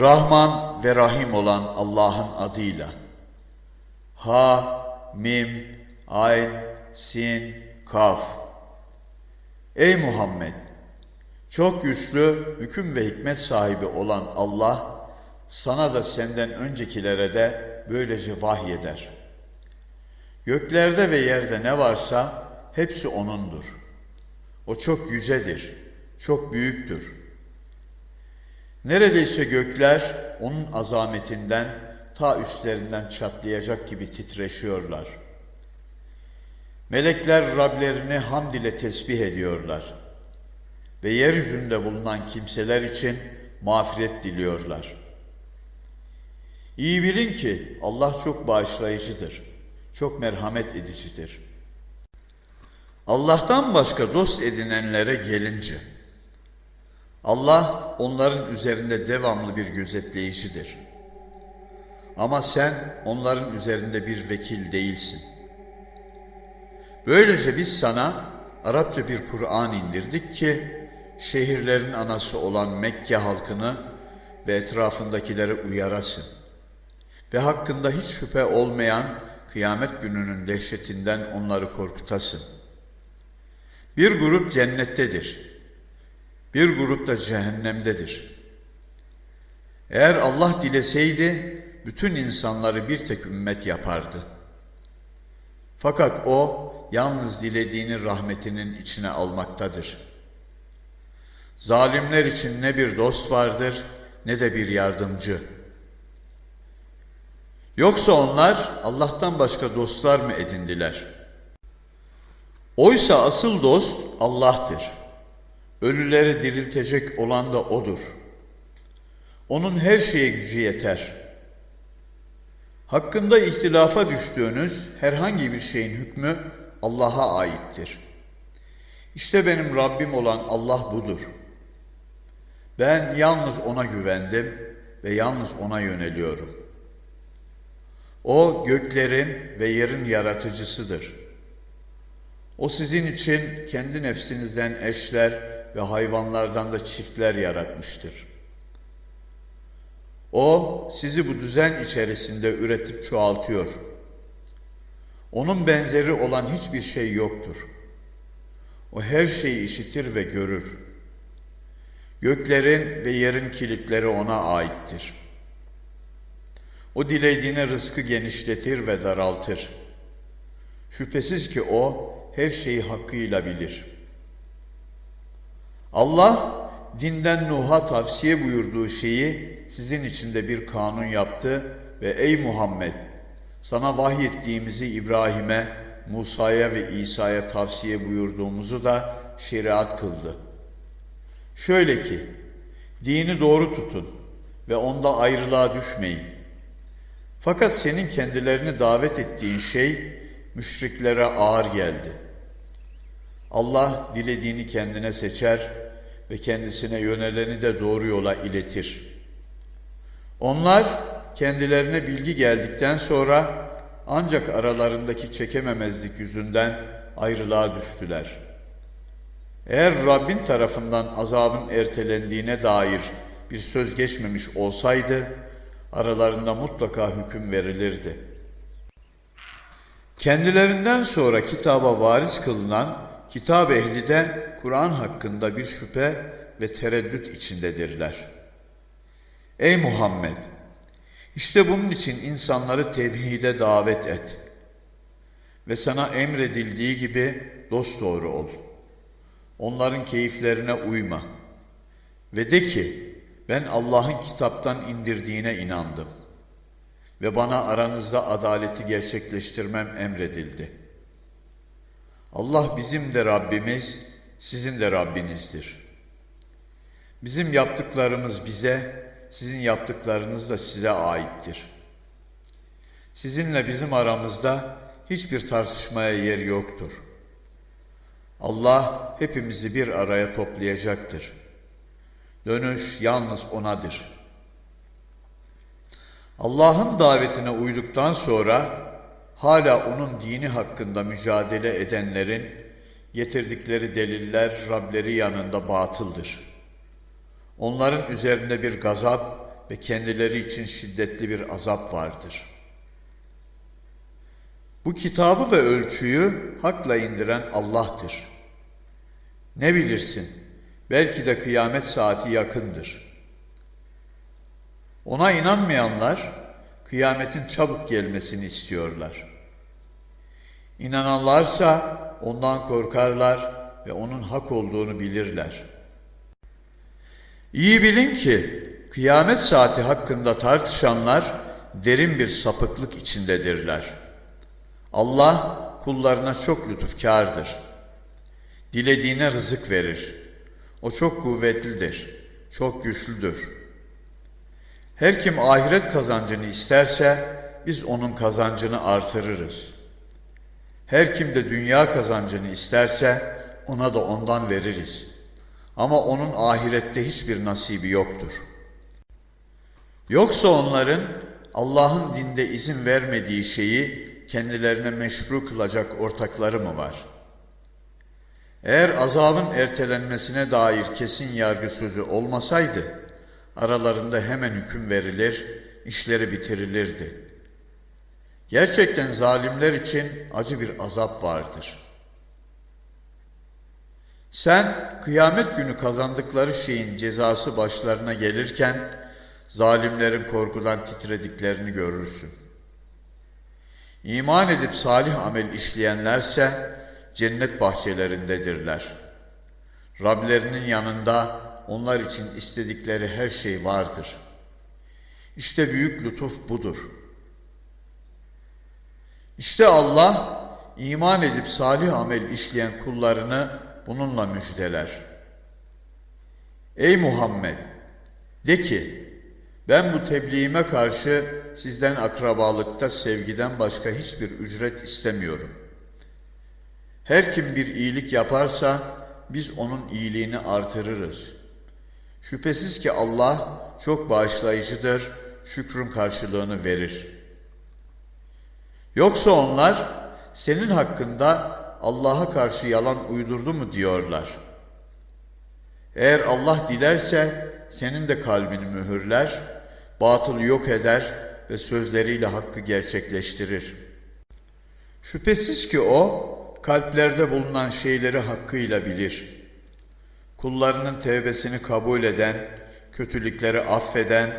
Rahman ve Rahim olan Allah'ın adıyla. Ha, Mim, Ayn, Sin, Kaf. Ey Muhammed! Çok güçlü, hüküm ve hikmet sahibi olan Allah, sana da senden öncekilere de böylece vahyeder. Göklerde ve yerde ne varsa hepsi O'nundur. O çok yücedir, çok büyüktür. Neredeyse gökler O'nun azametinden ta üstlerinden çatlayacak gibi titreşiyorlar. Melekler Rablerini hamd ile tesbih ediyorlar ve yeryüzünde bulunan kimseler için mağfiret diliyorlar. İyi bilin ki Allah çok bağışlayıcıdır, çok merhamet edicidir. Allah'tan başka dost edinenlere gelince, Allah onların üzerinde devamlı bir gözetleyicidir. Ama sen onların üzerinde bir vekil değilsin. Böylece biz sana Arapça bir Kur'an indirdik ki şehirlerin anası olan Mekke halkını ve etrafındakileri uyarasın. Ve hakkında hiç şüphe olmayan kıyamet gününün dehşetinden onları korkutasın. Bir grup cennettedir. Bir grup da cehennemdedir. Eğer Allah dileseydi bütün insanları bir tek ümmet yapardı. Fakat o yalnız dilediğini rahmetinin içine almaktadır. Zalimler için ne bir dost vardır ne de bir yardımcı. Yoksa onlar Allah'tan başka dostlar mı edindiler? Oysa asıl dost Allah'tır. Ölüleri diriltecek olan da O'dur. Onun her şeye gücü yeter. Hakkında ihtilafa düştüğünüz herhangi bir şeyin hükmü Allah'a aittir. İşte benim Rabbim olan Allah budur. Ben yalnız O'na güvendim ve yalnız O'na yöneliyorum. O göklerin ve yerin yaratıcısıdır. O sizin için kendi nefsinizden eşler ve hayvanlardan da çiftler yaratmıştır. O sizi bu düzen içerisinde üretip çoğaltıyor. Onun benzeri olan hiçbir şey yoktur. O her şeyi işitir ve görür. Göklerin ve yerin kilitleri ona aittir. O dilediğine rızkı genişletir ve daraltır. Şüphesiz ki o her şeyi hakkıyla bilir. Allah dinden Nuh'a tavsiye buyurduğu şeyi sizin içinde bir kanun yaptı ve ey Muhammed sana vahyettiğimizi İbrahim'e, Musa'ya ve İsa'ya tavsiye buyurduğumuzu da şeriat kıldı. Şöyle ki, dini doğru tutun ve onda ayrılığa düşmeyin. Fakat senin kendilerini davet ettiğin şey müşriklere ağır geldi. Allah dilediğini kendine seçer ve kendisine yöneleni de doğru yola iletir. Onlar kendilerine bilgi geldikten sonra ancak aralarındaki çekememezlik yüzünden ayrılığa düştüler. Eğer Rabbin tarafından azabın ertelendiğine dair bir söz geçmemiş olsaydı, aralarında mutlaka hüküm verilirdi. Kendilerinden sonra kitaba varis kılınan kitap ehli de Kur'an hakkında bir şüphe ve tereddüt içindedirler. Ey Muhammed! İşte bunun için insanları tevhide davet et. Ve sana emredildiği gibi dosdoğru ol. Onların keyiflerine uyma. Ve de ki, ben Allah'ın kitaptan indirdiğine inandım. Ve bana aranızda adaleti gerçekleştirmem emredildi. Allah bizim de Rabbimiz, sizin de Rabbinizdir. Bizim yaptıklarımız bize, sizin yaptıklarınız da size aittir. Sizinle bizim aramızda hiçbir tartışmaya yer yoktur. Allah hepimizi bir araya toplayacaktır. Dönüş yalnız O'nadır. Allah'ın davetine uyduktan sonra hala O'nun dini hakkında mücadele edenlerin getirdikleri deliller Rableri yanında batıldır. Onların üzerinde bir gazap ve kendileri için şiddetli bir azap vardır. Bu kitabı ve ölçüyü hakla indiren Allah'tır. Ne bilirsin, belki de kıyamet saati yakındır. Ona inanmayanlar, kıyametin çabuk gelmesini istiyorlar. İnananlarsa ondan korkarlar ve onun hak olduğunu bilirler. İyi bilin ki kıyamet saati hakkında tartışanlar derin bir sapıklık içindedirler. Allah kullarına çok lütufkardır. Dilediğine rızık verir. O çok kuvvetlidir, çok güçlüdür. Her kim ahiret kazancını isterse biz onun kazancını artırırız. Her kim de dünya kazancını isterse ona da ondan veririz. Ama onun ahirette hiçbir nasibi yoktur. Yoksa onların Allah'ın dinde izin vermediği şeyi kendilerine meşru kılacak ortakları mı var? Eğer azabın ertelenmesine dair kesin yargı sözü olmasaydı, aralarında hemen hüküm verilir, işleri bitirilirdi. Gerçekten zalimler için acı bir azap vardır. Sen kıyamet günü kazandıkları şeyin cezası başlarına gelirken zalimlerin korkudan titrediklerini görürsün. İman edip salih amel işleyenlerse cennet bahçelerindedirler. Rablerinin yanında onlar için istedikleri her şey vardır. İşte büyük lütuf budur. İşte Allah iman edip salih amel işleyen kullarını bununla müjdeler. Ey Muhammed! De ki, ben bu tebliğime karşı sizden akrabalıkta sevgiden başka hiçbir ücret istemiyorum. Her kim bir iyilik yaparsa biz onun iyiliğini artırırız. Şüphesiz ki Allah çok bağışlayıcıdır, şükrün karşılığını verir. Yoksa onlar senin hakkında Allah'a karşı yalan uydurdu mu diyorlar. Eğer Allah dilerse senin de kalbini mühürler, batılı yok eder ve sözleriyle hakkı gerçekleştirir. Şüphesiz ki o, kalplerde bulunan şeyleri hakkıyla bilir. Kullarının tevbesini kabul eden, kötülükleri affeden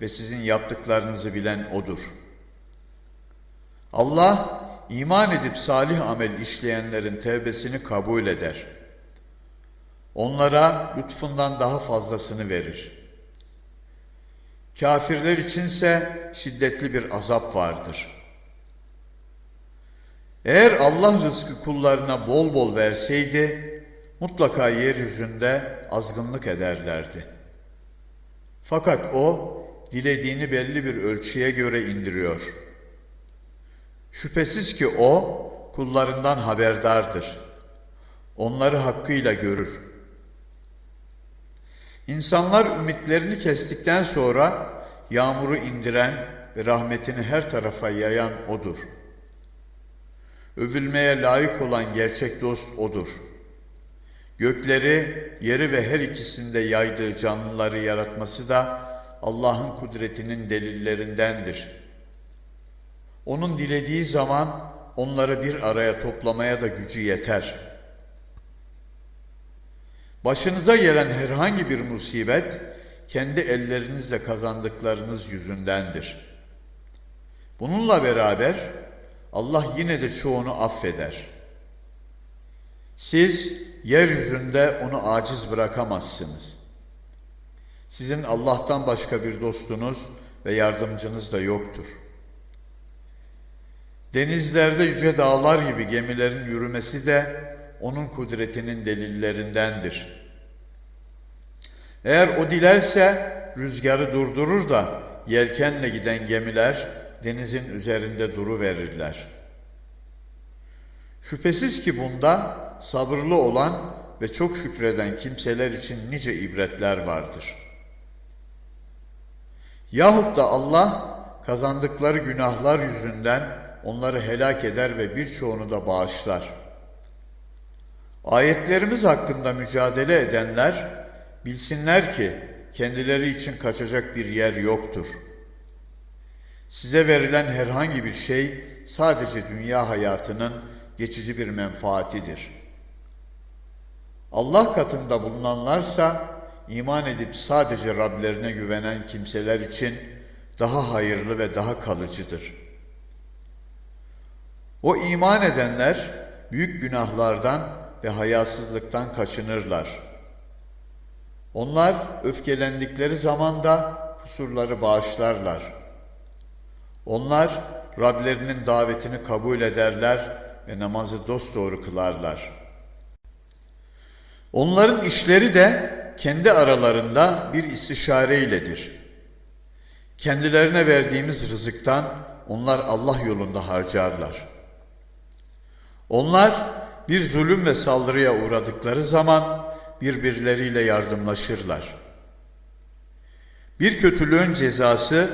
ve sizin yaptıklarınızı bilen O'dur. Allah, iman edip salih amel işleyenlerin tevbesini kabul eder. Onlara lütfundan daha fazlasını verir. Kafirler içinse şiddetli bir azap vardır. Eğer Allah rızkı kullarına bol bol verseydi, mutlaka yeryüzünde azgınlık ederlerdi. Fakat O, dilediğini belli bir ölçüye göre indiriyor. Şüphesiz ki O, kullarından haberdardır. Onları hakkıyla görür. İnsanlar ümitlerini kestikten sonra yağmuru indiren ve rahmetini her tarafa yayan O'dur. Övülmeye layık olan gerçek dost O'dur. Gökleri, yeri ve her ikisinde yaydığı canlıları yaratması da Allah'ın kudretinin delillerindendir. Onun dilediği zaman onları bir araya toplamaya da gücü yeter.'' Başınıza gelen herhangi bir musibet kendi ellerinizle kazandıklarınız yüzündendir. Bununla beraber Allah yine de çoğunu affeder. Siz yeryüzünde onu aciz bırakamazsınız. Sizin Allah'tan başka bir dostunuz ve yardımcınız da yoktur. Denizlerde yüce dağlar gibi gemilerin yürümesi de onun kudretinin delillerindendir. Eğer o dilerse rüzgarı durdurur da yelkenle giden gemiler denizin üzerinde duru verirler. Şüphesiz ki bunda sabırlı olan ve çok şükreden kimseler için nice ibretler vardır. Yahut da Allah kazandıkları günahlar yüzünden onları helak eder ve birçoğunu da bağışlar.'' Ayetlerimiz hakkında mücadele edenler bilsinler ki kendileri için kaçacak bir yer yoktur. Size verilen herhangi bir şey sadece dünya hayatının geçici bir menfaatidir. Allah katında bulunanlarsa iman edip sadece Rablerine güvenen kimseler için daha hayırlı ve daha kalıcıdır. O iman edenler büyük günahlardan ve hayasızlıktan kaçınırlar. Onlar öfkelendikleri zaman da kusurları bağışlarlar. Onlar Rablerinin davetini kabul ederler ve namazı dosdoğru kılarlar. Onların işleri de kendi aralarında bir istişare iledir. Kendilerine verdiğimiz rızıktan onlar Allah yolunda harcarlar. Onlar bir zulüm ve saldırıya uğradıkları zaman birbirleriyle yardımlaşırlar. Bir kötülüğün cezası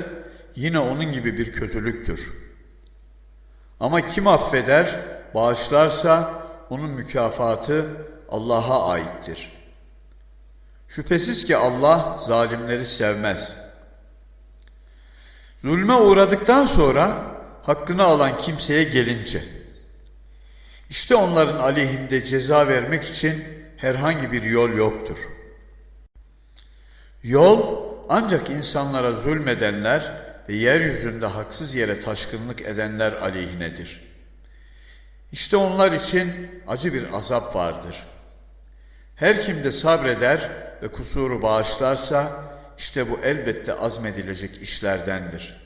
yine onun gibi bir kötülüktür. Ama kim affeder, bağışlarsa onun mükafatı Allah'a aittir. Şüphesiz ki Allah zalimleri sevmez. Zulme uğradıktan sonra hakkını alan kimseye gelince, işte onların aleyhinde ceza vermek için herhangi bir yol yoktur. Yol ancak insanlara zulmedenler ve yeryüzünde haksız yere taşkınlık edenler aleyhinedir. İşte onlar için acı bir azap vardır. Her kim de sabreder ve kusuru bağışlarsa işte bu elbette azmedilecek işlerdendir.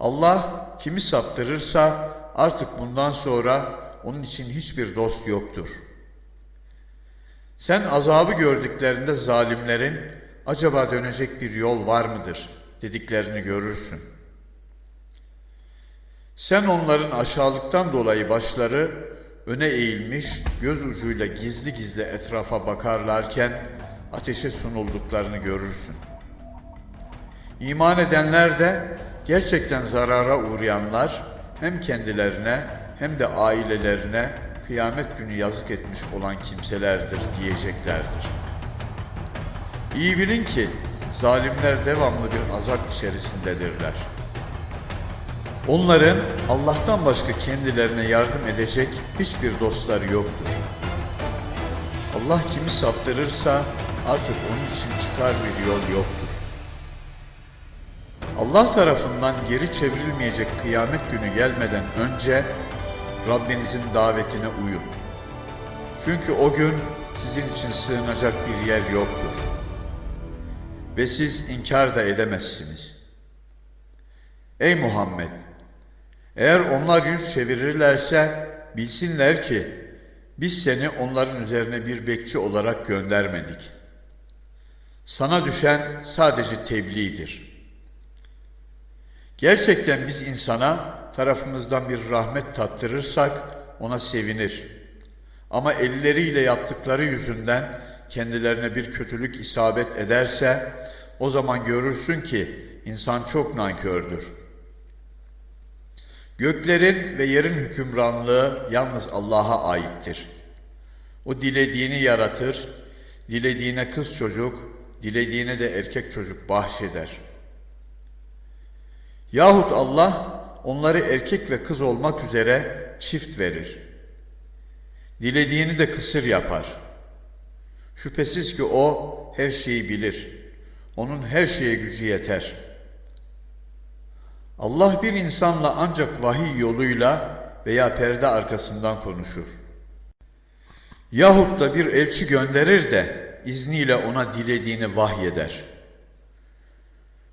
Allah kimi saptırırsa artık bundan sonra onun için hiçbir dost yoktur. Sen azabı gördüklerinde zalimlerin acaba dönecek bir yol var mıdır dediklerini görürsün. Sen onların aşağılıktan dolayı başları öne eğilmiş, göz ucuyla gizli gizli etrafa bakarlarken ateşe sunulduklarını görürsün. İman edenler de gerçekten zarara uğrayanlar hem kendilerine hem de ailelerine kıyamet günü yazık etmiş olan kimselerdir diyeceklerdir. İyi bilin ki zalimler devamlı bir azap içerisindedirler. Onların Allah'tan başka kendilerine yardım edecek hiçbir dostları yoktur. Allah kimi saptırırsa artık onun için çıkar bir yol yoktur. Allah tarafından geri çevrilmeyecek kıyamet günü gelmeden önce Rabbinizin davetine uyun. Çünkü o gün sizin için sığınacak bir yer yoktur. Ve siz inkar da edemezsiniz. Ey Muhammed! Eğer onlar yüz çevirirlerse bilsinler ki biz seni onların üzerine bir bekçi olarak göndermedik. Sana düşen sadece tebliğdir. Gerçekten biz insana tarafımızdan bir rahmet tattırırsak ona sevinir. Ama elleriyle yaptıkları yüzünden kendilerine bir kötülük isabet ederse o zaman görürsün ki insan çok nankördür. Göklerin ve yerin hükümranlığı yalnız Allah'a aittir. O dilediğini yaratır, dilediğine kız çocuk, dilediğine de erkek çocuk bahşeder. Yahut Allah onları erkek ve kız olmak üzere çift verir. Dilediğini de kısır yapar. Şüphesiz ki o her şeyi bilir. Onun her şeye gücü yeter. Allah bir insanla ancak vahiy yoluyla veya perde arkasından konuşur. Yahut da bir elçi gönderir de izniyle ona dilediğini vahyeder.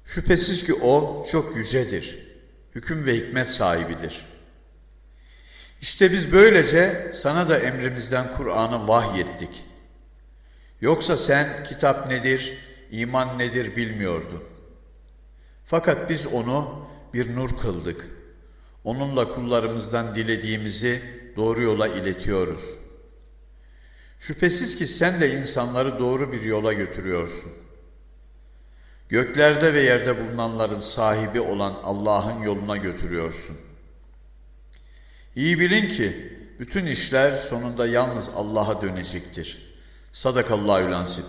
Şüphesiz ki o çok yücedir, hüküm ve hikmet sahibidir. İşte biz böylece sana da emrimizden Kur'an'ı vahyettik. Yoksa sen kitap nedir, iman nedir bilmiyordun. Fakat biz onu bir nur kıldık. Onunla kullarımızdan dilediğimizi doğru yola iletiyoruz. Şüphesiz ki sen de insanları doğru bir yola götürüyorsun. Göklerde ve yerde bulunanların sahibi olan Allah'ın yoluna götürüyorsun. İyi bilin ki bütün işler sonunda yalnız Allah'a dönecektir. Sadakallahü lansip.